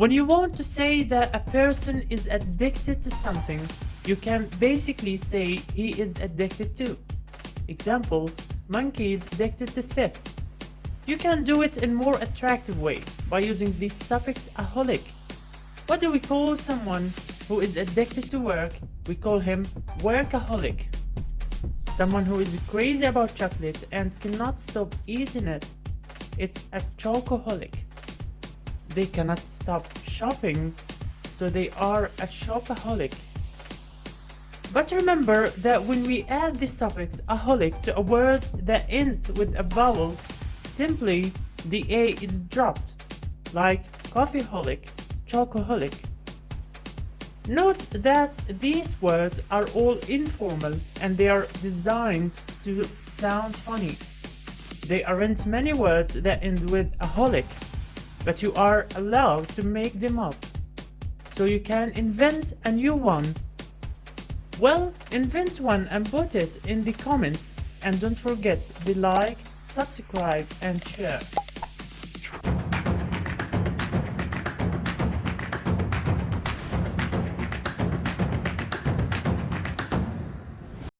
When you want to say that a person is addicted to something, you can basically say he is addicted to. Example, monkey is addicted to theft. You can do it in more attractive way by using the suffix aholic. What do we call someone who is addicted to work? We call him workaholic. Someone who is crazy about chocolate and cannot stop eating it. It's a chocoholic. They cannot stop shopping, so they are a shopaholic. But remember that when we add the suffix aholic to a word that ends with a vowel, simply the A is dropped, like coffeeholic, chocoholic. Note that these words are all informal and they are designed to sound funny. There aren't many words that end with aholic, but you are allowed to make them up. So you can invent a new one. Well, invent one and put it in the comments and don't forget to like, subscribe and share.